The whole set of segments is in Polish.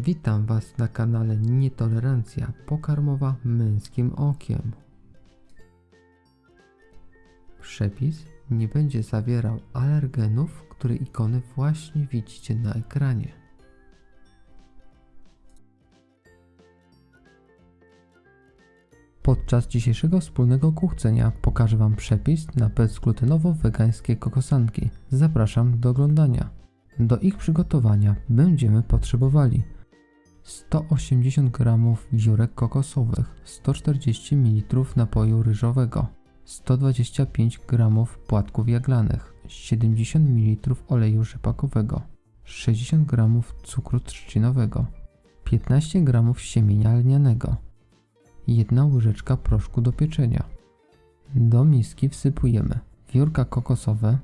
Witam Was na kanale Nietolerancja pokarmowa męskim okiem. Przepis nie będzie zawierał alergenów, które ikony właśnie widzicie na ekranie. Podczas dzisiejszego wspólnego kuchcenia pokażę Wam przepis na bezglutenowo-wegańskie kokosanki. Zapraszam do oglądania. Do ich przygotowania będziemy potrzebowali 180 g wiórek kokosowych, 140 ml napoju ryżowego, 125 g płatków jaglanych, 70 ml oleju rzepakowego, 60 g cukru trzcinowego, 15 g siemienia lnianego, 1 łyżeczka proszku do pieczenia. Do miski wsypujemy wiórka kokosowe,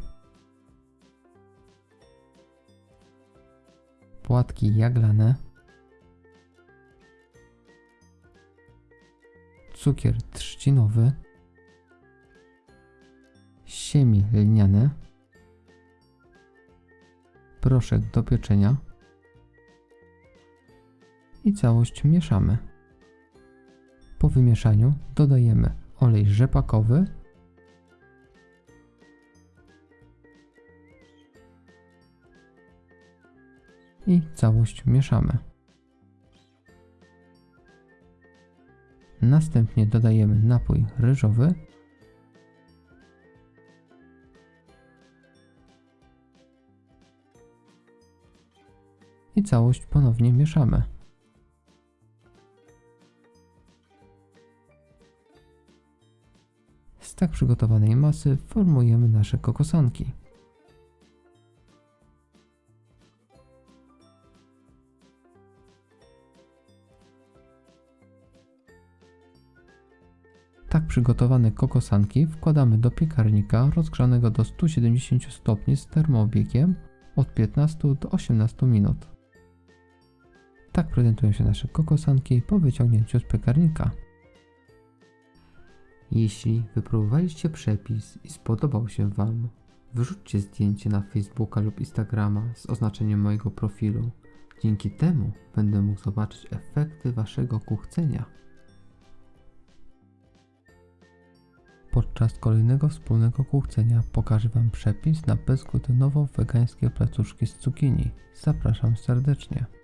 płatki jaglane, cukier trzcinowy, siemi lniane, proszek do pieczenia i całość mieszamy. Po wymieszaniu dodajemy olej rzepakowy i całość mieszamy. Następnie dodajemy napój ryżowy i całość ponownie mieszamy. Z tak przygotowanej masy formujemy nasze kokosanki. Tak przygotowane kokosanki wkładamy do piekarnika rozgrzanego do 170 stopni z termoobiegiem od 15 do 18 minut. Tak prezentują się nasze kokosanki po wyciągnięciu z piekarnika. Jeśli wypróbowaliście przepis i spodobał się Wam, wyrzućcie zdjęcie na Facebooka lub Instagrama z oznaczeniem mojego profilu. Dzięki temu będę mógł zobaczyć efekty Waszego kuchcenia. Podczas kolejnego wspólnego kuchcenia pokażę Wam przepis na bezglutenowo-wegańskie placuszki z cukinii. Zapraszam serdecznie.